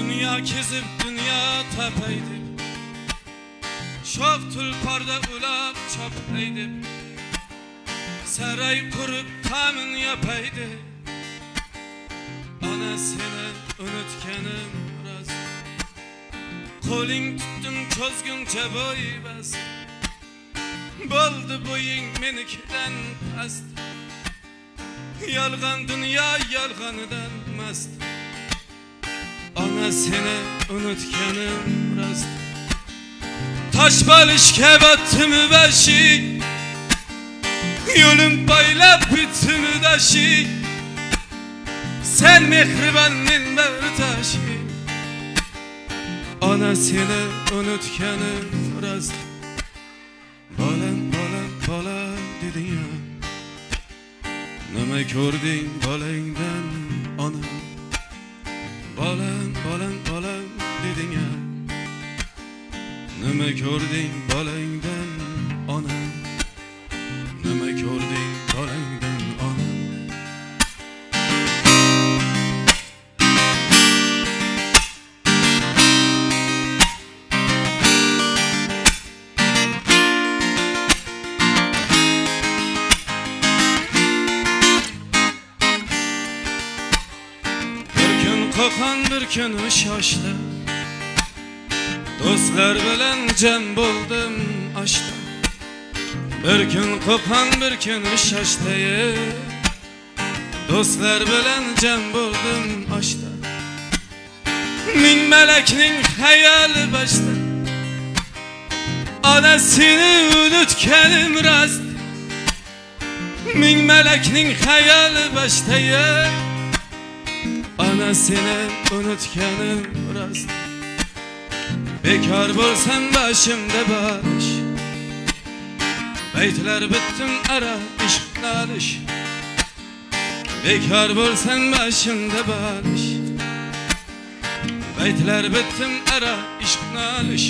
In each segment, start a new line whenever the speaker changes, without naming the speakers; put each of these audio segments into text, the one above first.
Dünya kezib, dünya tapaydı Şov tulparda ulab çapaydı Saray kurup tamin yapaydı Ana seni unutkanım rost Qo'ling tutdim cho'zguncha bo'y bas. Bo'ldi bo'ying menikidan past. Yolg'on dunyo yolg'onidan mast Ona seni unutganim rost Tosh bo'lishga botdimi bashik Yo'lim boylab bitimi dashik Sen mehribon men bag'ritoshik Ona seni unutganim rost Bolam bolam bola deding ya. Nima ko'rding bolangdan ona Bolam bolam bolam deding Nima ko'rding bolangdan? Bir kun shoshdi do'stlar bilan jam bo'ldim oshda bir kun qo'qon bir kun shoshdi do'stlar bilan jam bo'ldim oshda ming malakning xayoli boshda ona seni unutganim rost ming malakning xayoli boshda Ana seni unutganim rost Bekor bo'lsam boshimda bosh Baytlar bitdim ara ishq nolish Bekor bo'lsam boshimda bosh Baytlar bitdim ara ishq nolish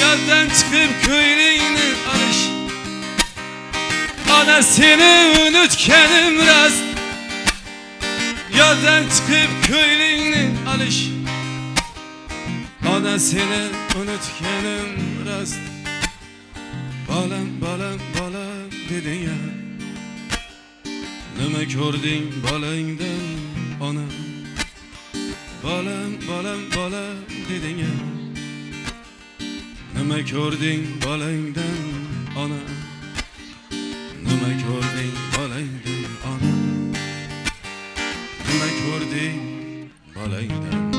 Yoldan chiqib ko'ylingni olish Ana seni unutganim rost Yoldan çıkıp köylüğünü alış. Ana seni unutkanım rast. Balam balam balam dedin ya. Nima ko'rding bolangdan ona Balam balam balam dedin ya. Nima ko'rding bolangdan ona Nima ko'rding bolangdan ona Nima ko'rding bolangdan